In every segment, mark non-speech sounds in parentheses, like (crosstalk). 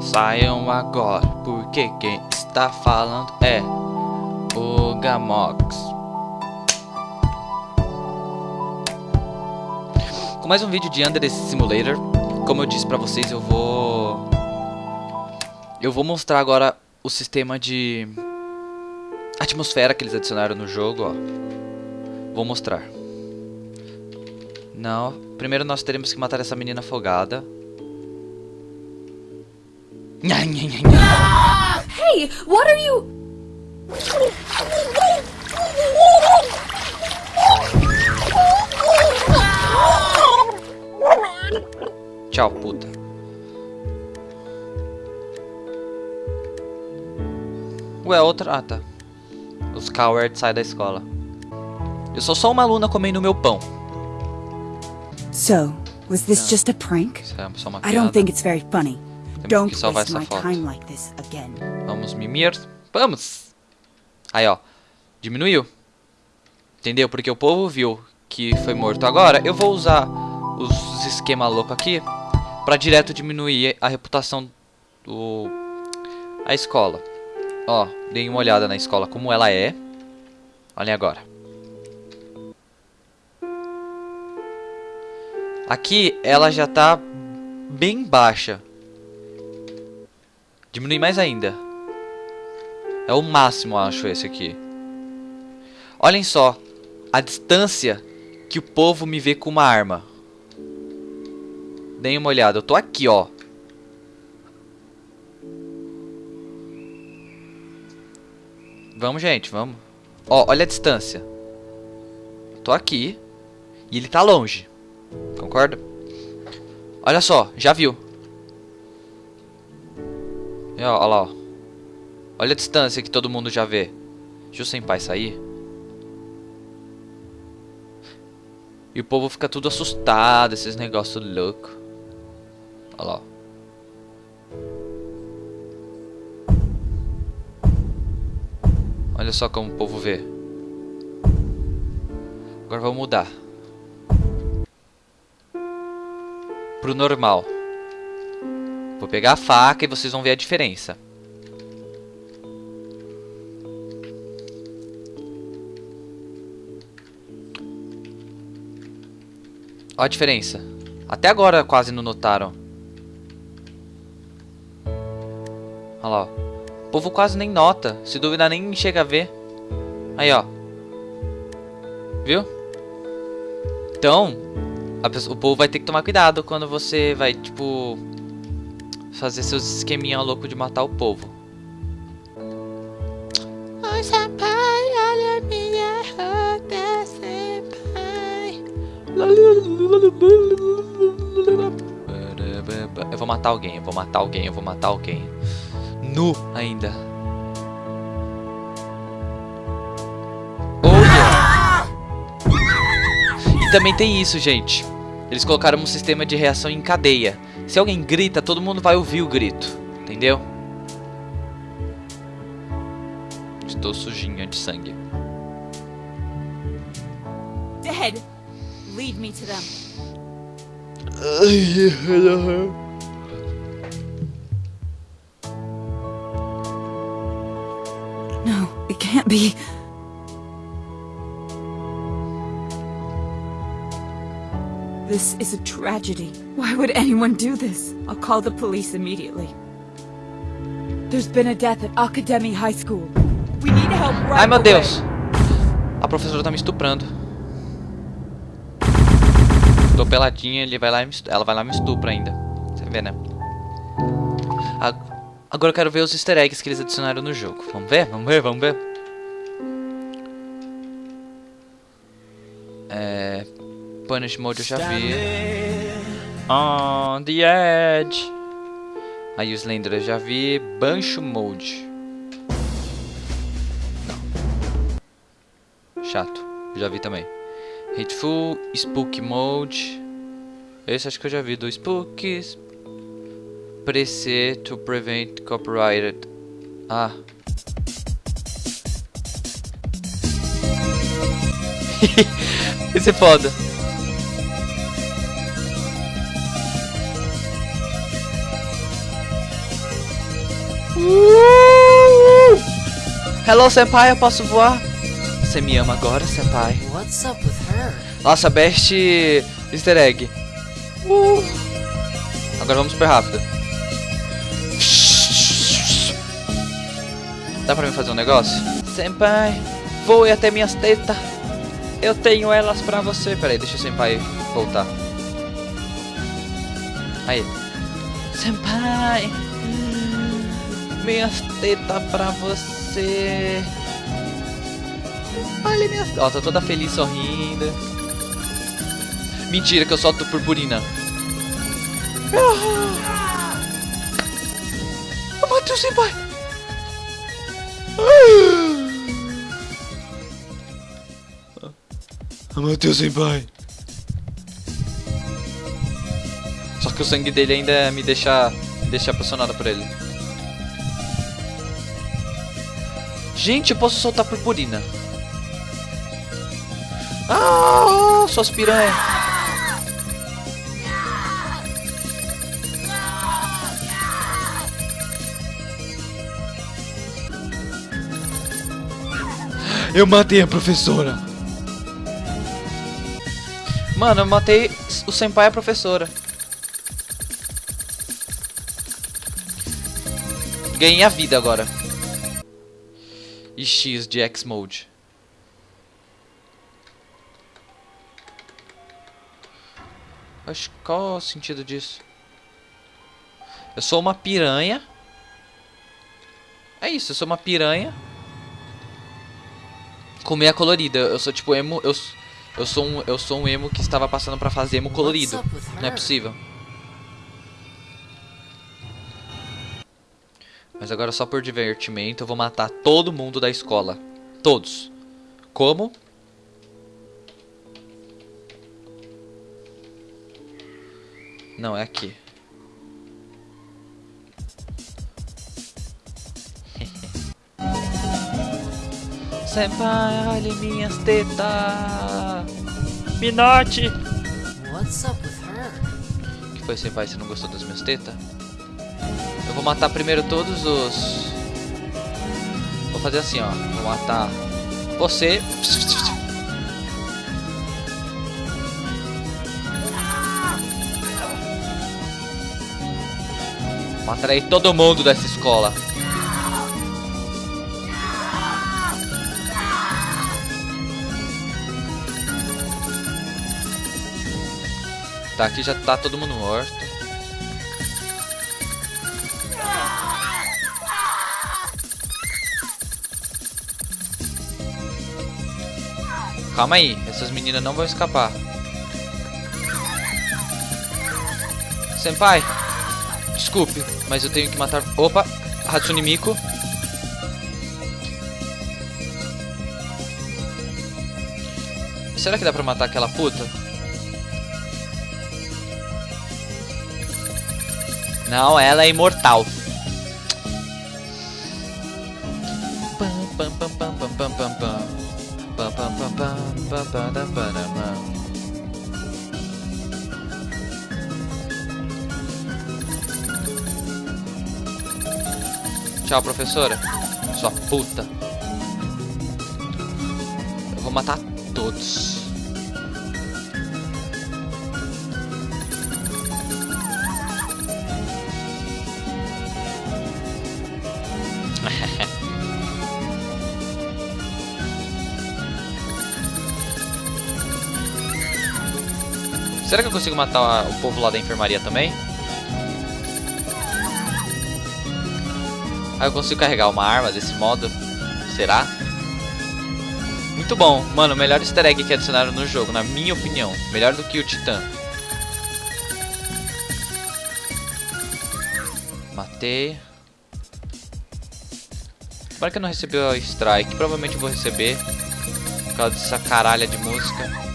Saiam agora, porque quem está falando é o Gamox. Com mais um vídeo de Under the Simulator. Como eu disse pra vocês, eu vou... Eu vou mostrar agora o sistema de atmosfera que eles adicionaram no jogo, ó. Vou mostrar. Não, primeiro nós teremos que matar essa menina afogada. Hey, what are you? Tchau, puta. Ué, outra... Ah, tá. Os cowards saem da escola. Eu sou só uma aluna comendo meu pão. So, was this just a prank? Isso é só uma I don't think it's very funny. Temos que salvar essa foto. Vamos mimir. Vamos! Aí, ó. Diminuiu. Entendeu? Porque o povo viu que foi morto. Agora, eu vou usar os esquema louco aqui pra direto diminuir a reputação do... A escola. Ó, deem uma olhada na escola como ela é. Olhem agora. Aqui, ela já tá bem baixa. Diminui mais ainda. É o máximo, acho, esse aqui. Olhem só. A distância que o povo me vê com uma arma. Deem uma olhada. Eu tô aqui, ó. Vamos, gente, vamos. Ó, olha a distância. Eu tô aqui. E ele tá longe. Concorda? Olha só, já viu. E, ó, ó lá, ó. Olha a distância que todo mundo já vê. Deixa o senpai sair. E o povo fica tudo assustado, esses negócios loucos. Olha lá. Olha só como o povo vê. Agora vamos mudar. Pro normal. Pegar a faca e vocês vão ver a diferença. Olha a diferença. Até agora quase não notaram. Olha lá, ó. O povo quase nem nota. Se duvidar, nem chega a ver. Aí, ó. Viu? Então, pessoa- o povo vai ter que tomar cuidado quando você vai, tipo, fazer seus esqueminha louco de matar o povo. Olha minha. Eu vou matar alguém, eu vou matar alguém, eu vou matar alguém. Nu ainda. Olha! E também tem isso, gente. Eles colocaram um sistema de reação em cadeia. Se alguém grita, todo mundo vai ouvir o grito. Entendeu? Estou sujinha de sangue. Dead! Lead me to them. No, it can't be. This is a tragedy. Why would anyone do this? I'll call the police immediately. There's been a death at Academy High School. We need help right Ai meu. Deus! A professora tá me estuprando. Tô peladinha, ele vai lá e ela vai lá e me estupra ainda. Você vê, né? Agora eu quero ver os easter eggs que eles adicionaram no jogo. Vamos ver? Vamos ver? Vamos ver? Punish Mode eu já vi. On the Edge. Aí o Slender eu já vi. Bancho Mode. Chato. Já vi também. Hateful, Spook Mode. Esse acho que eu já vi do Spookies. Preset to prevent copyrighted. Ah. (laughs) Esse é foda. Uh! Hello, senpai, eu posso voar? Você me ama agora, senpai? What's up with her? Nossa, best easter egg. Uh! Agora vamos super rápido. Dá pra mim fazer um negócio? Senpai, voe até minhas tetas. Eu tenho elas pra você. Pera aí, deixa o senpai voltar. Aí. Senpai, minhas tetas pra você. Olha minhas... Ó, tô toda feliz, sorrindo. Mentira que eu solto purpurina. Ah! Eu matei o senpai. Eu matei o senpai. Só que o sangue dele ainda me deixa, me deixa apaixonado por ele. Gente, eu posso soltar purpurina. Ah, suas piranhas. Eu matei a professora. Mano, eu matei o senpai e a professora. Ganhei a vida agora. E X de X-Mode. Acho qual é o sentido disso? Eu sou uma piranha. É isso, eu sou uma piranha. Com meia colorida. Eu sou tipo emo. Eu, eu, sou um, eu sou um emo que estava passando pra fazer emo colorido. Não é possível. Mas agora só por divertimento eu vou matar todo mundo da escola. Todos. Como? Não, é aqui. (laughs) Senpai, olha minhas tetas. Minote. What's up with her? que foi, senpai? Você não gostou das minhas tetas? Eu vou matar primeiro todos os... Vou fazer assim, ó. Vou matar você. Matarei todo mundo dessa escola. Tá, aqui já tá todo mundo morto. Calma aí, essas meninas não vão escapar. Senpai, desculpe, mas eu tenho que matar... Opa, Hatsune Miku. Será que dá pra matar aquela puta? Não, ela é imortal. Tchau, professora. Sua puta. Eu vou matar todos. Será que eu consigo matar o povo lá da enfermaria também? Ah, eu consigo carregar uma arma desse modo? Será? Muito bom. Mano, o melhor easter egg que adicionaram no jogo, na minha opinião. Melhor do que o Titã. Matei. Agora que eu não recebi o strike, provavelmente eu vou receber. Por causa dessa caralha de música.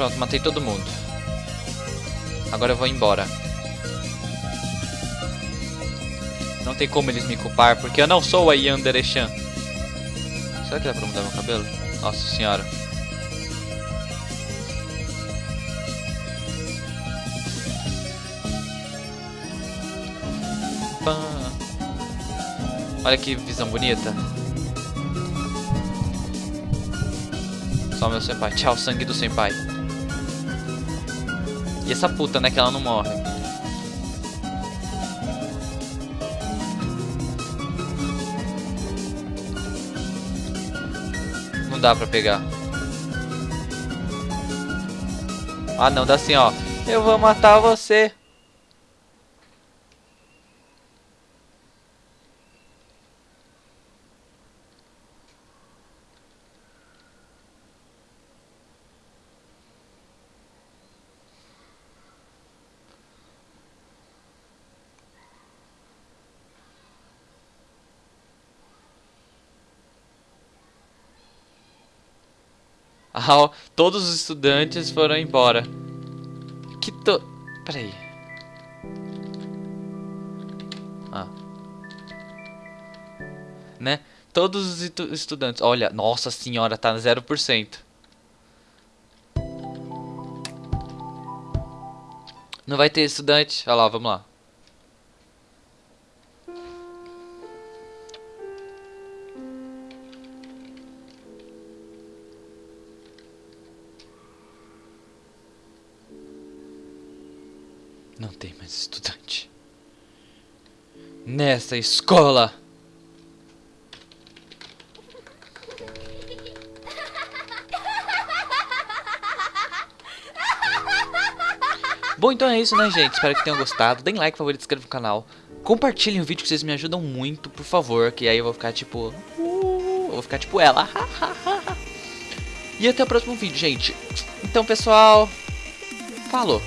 Pronto, matei todo mundo. Agora eu vou embora. Não tem como eles me culpar, porque eu não sou a Yandere Chan. Será que dá pra mudar meu cabelo? Nossa senhora. Olha que visão bonita. Só meu senpai. Tchau, sangue do senpai. E essa puta, né? Que ela não morre. Não dá pra pegar. Ah, não. Dá assim, ó. Eu vou matar você. Ó, todos os estudantes foram embora. Que to... Peraí. Ah. Né? Todos os estu- estudantes... Olha, nossa senhora, tá no 0%. Não vai ter estudante. Olha lá, vamos lá. Não tem mais estudante. Nessa escola. Bom, então é isso, né, gente? Espero que tenham gostado. Deem like, favorito, inscreva no canal. Compartilhem o vídeo que vocês me ajudam muito, por favor. Que aí eu vou ficar tipo... "Uh", eu vou ficar tipo ela. (laughs) e até o próximo vídeo, gente. Então, pessoal... Falou.